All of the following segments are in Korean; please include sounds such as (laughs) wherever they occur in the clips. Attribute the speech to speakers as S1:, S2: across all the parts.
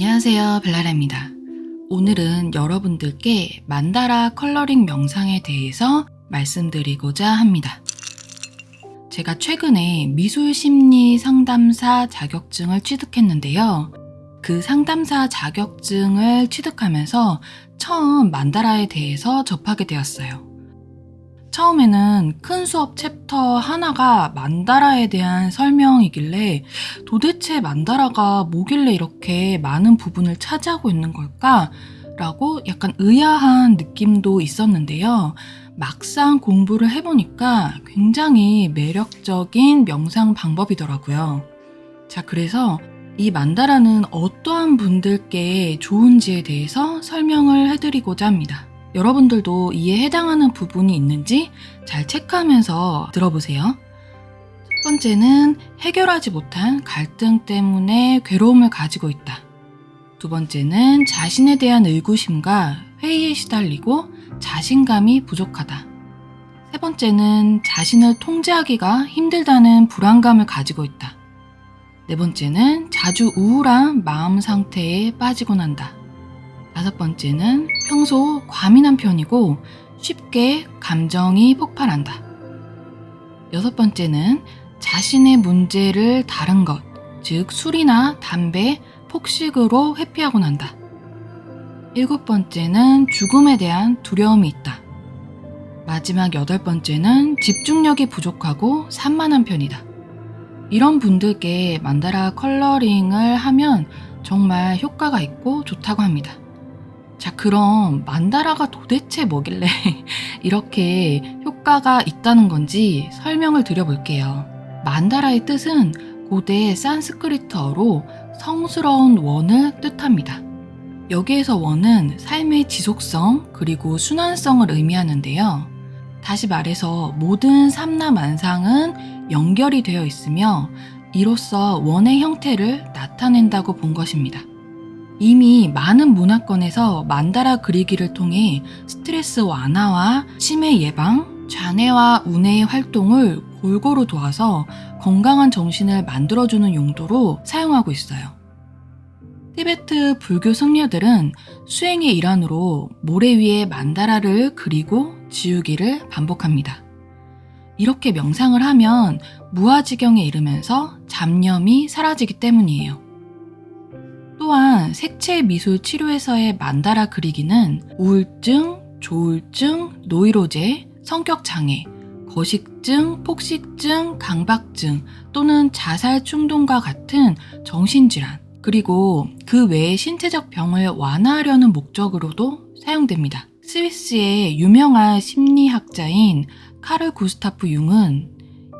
S1: 안녕하세요 벨라라입니다. 오늘은 여러분들께 만다라 컬러링 명상에 대해서 말씀드리고자 합니다. 제가 최근에 미술심리 상담사 자격증을 취득했는데요. 그 상담사 자격증을 취득하면서 처음 만다라에 대해서 접하게 되었어요. 처음에는 큰 수업 챕터 하나가 만다라에 대한 설명이길래 도대체 만다라가 뭐길래 이렇게 많은 부분을 차지하고 있는 걸까? 라고 약간 의아한 느낌도 있었는데요. 막상 공부를 해보니까 굉장히 매력적인 명상 방법이더라고요. 자, 그래서 이 만다라는 어떠한 분들께 좋은지에 대해서 설명을 해드리고자 합니다. 여러분들도 이에 해당하는 부분이 있는지 잘 체크하면서 들어보세요. 첫 번째는 해결하지 못한 갈등 때문에 괴로움을 가지고 있다. 두 번째는 자신에 대한 의구심과 회의에 시달리고 자신감이 부족하다. 세 번째는 자신을 통제하기가 힘들다는 불안감을 가지고 있다. 네 번째는 자주 우울한 마음 상태에 빠지곤 한다. 다섯 번째는 평소 과민한 편이고 쉽게 감정이 폭발한다. 여섯 번째는 자신의 문제를 다른 것, 즉 술이나 담배, 폭식으로 회피하곤 한다. 일곱 번째는 죽음에 대한 두려움이 있다. 마지막 여덟 번째는 집중력이 부족하고 산만한 편이다. 이런 분들께 만다라 컬러링을 하면 정말 효과가 있고 좋다고 합니다. 자, 그럼 만다라가 도대체 뭐길래 (laughs) 이렇게 효과가 있다는 건지 설명을 드려볼게요. 만다라의 뜻은 고대 산스크리트어로 성스러운 원을 뜻합니다. 여기에서 원은 삶의 지속성 그리고 순환성을 의미하는데요. 다시 말해서 모든 삼라만상은 연결이 되어 있으며 이로써 원의 형태를 나타낸다고 본 것입니다. 이미 많은 문화권에서 만다라 그리기를 통해 스트레스 완화와 치매 예방, 좌뇌와 우뇌의 활동을 골고루 도와서 건강한 정신을 만들어주는 용도로 사용하고 있어요. 티베트 불교 성녀들은 수행의 일환으로 모래 위에 만다라를 그리고 지우기를 반복합니다. 이렇게 명상을 하면 무아지경에 이르면서 잡념이 사라지기 때문이에요. 또한 색채 미술 치료에서의 만다라 그리기는 우울증, 조울증, 노이로제, 성격장애, 거식증, 폭식증, 강박증 또는 자살 충동과 같은 정신질환, 그리고 그 외의 신체적 병을 완화하려는 목적으로도 사용됩니다. 스위스의 유명한 심리학자인 카르 구스타프 융은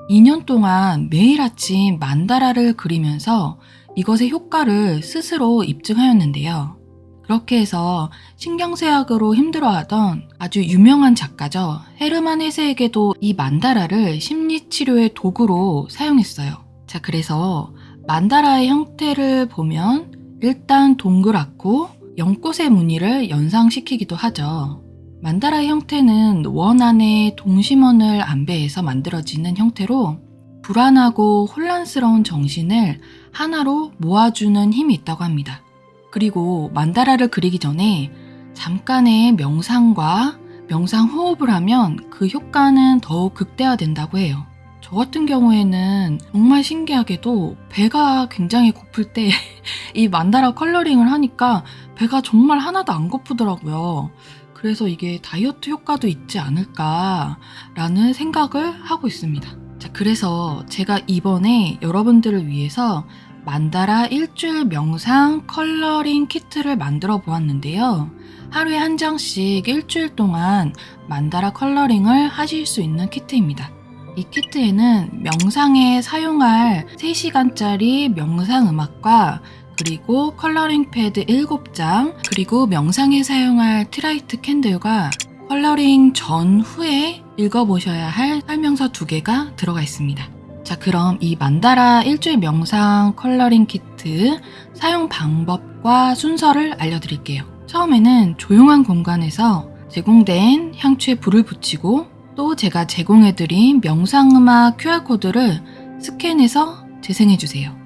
S1: 2년 동안 매일 아침 만다라를 그리면서 이것의 효과를 스스로 입증하였는데요. 그렇게 해서 신경쇠약으로 힘들어하던 아주 유명한 작가죠. 헤르만 헤세에게도 이 만다라를 심리치료의 도구로 사용했어요. 자, 그래서 만다라의 형태를 보면 일단 동그랗고 연꽃의 무늬를 연상시키기도 하죠. 만다라의 형태는 원 안에 동심원을 안배해서 만들어지는 형태로 불안하고 혼란스러운 정신을 하나로 모아주는 힘이 있다고 합니다. 그리고 만다라를 그리기 전에 잠깐의 명상과 명상 호흡을 하면 그 효과는 더욱 극대화된다고 해요. 저 같은 경우에는 정말 신기하게도 배가 굉장히 고플 때 (laughs) 이 만다라 coloring을 하니까 배가 정말 하나도 안 고프더라고요. 그래서 이게 다이어트 효과도 있지 않을까라는 생각을 하고 있습니다. 자, 그래서 제가 이번에 여러분들을 위해서 만다라 일주일 명상 coloring 키트를 만들어 보았는데요. 하루에 한 장씩 일주일 동안 만다라 coloring을 하실 수 있는 키트입니다. 이 키트에는 명상에 사용할 3시간짜리 명상 음악과 그리고 coloring 패드 7장, 그리고 명상에 사용할 tealight candle과 coloring 전후에 읽어보셔야 할 설명서 두 개가 들어가 있습니다. 자, 그럼 이 만다라 일주일 명상 coloring 키트 사용 방법과 순서를 알려드릴게요. 처음에는 조용한 공간에서 제공된 향초에 불을 붙이고 또 제가 제공해드린 명상음악 QR코드를 스캔해서 재생해주세요.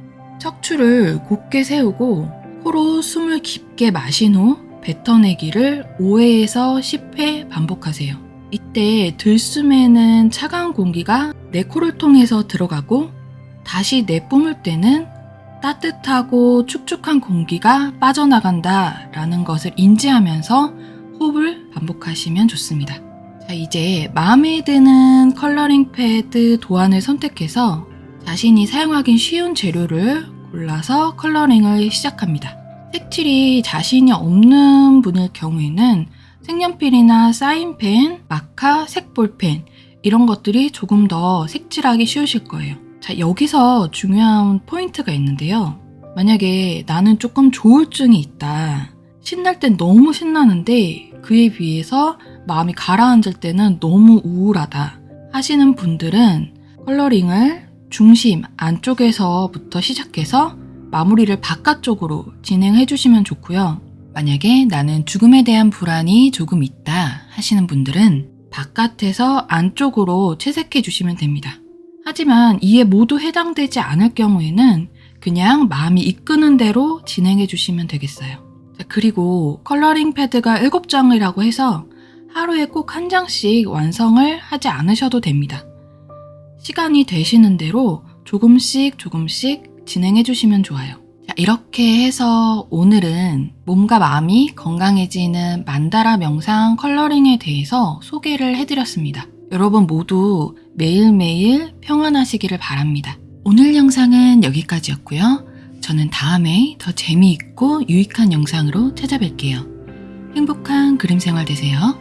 S1: 척추를 곧게 세우고 코로 숨을 깊게 마신 후 뱉어내기를 5회에서 10회 반복하세요. 이때 들숨에는 차가운 공기가 내 코를 통해서 들어가고 다시 내뿜을 때는 따뜻하고 축축한 공기가 빠져나간다 라는 것을 인지하면서 호흡을 반복하시면 좋습니다. 자, 이제 마음에 드는 coloring 패드 도안을 선택해서 자신이 사용하기 쉬운 재료를 골라서 coloring을 시작합니다. 색칠이 자신이 없는 분일 경우에는 색연필이나 사인펜, 마카, 색볼펜 이런 것들이 조금 더 색칠하기 쉬우실 거예요. 자, 여기서 중요한 포인트가 있는데요. 만약에 나는 조금 조울증이 있다. 신날 땐 너무 신나는데 그에 비해서 마음이 가라앉을 때는 너무 우울하다 하시는 분들은 컬러링을 중심 안쪽에서부터 시작해서 마무리를 바깥쪽으로 진행해 주시면 좋고요. 만약에 나는 죽음에 대한 불안이 조금 있다 하시는 분들은 바깥에서 안쪽으로 채색해 주시면 됩니다. 하지만 이에 모두 해당되지 않을 경우에는 그냥 마음이 이끄는 대로 진행해 주시면 되겠어요. 자, 그리고 컬러링 패드가 7장이라고 해서 하루에 꼭 한 장씩 완성을 하지 않으셔도 됩니다. 시간이 되시는 대로 조금씩 조금씩 진행해 주시면 좋아요. 자, 이렇게 해서 오늘은 몸과 마음이 건강해지는 만다라 명상 컬러링에 대해서 소개를 해드렸습니다. 여러분 모두 매일매일 평안하시기를 바랍니다. 오늘 영상은 여기까지였고요. 저는 다음에 더 재미있고 유익한 영상으로 찾아뵐게요. 행복한 그림 생활 되세요.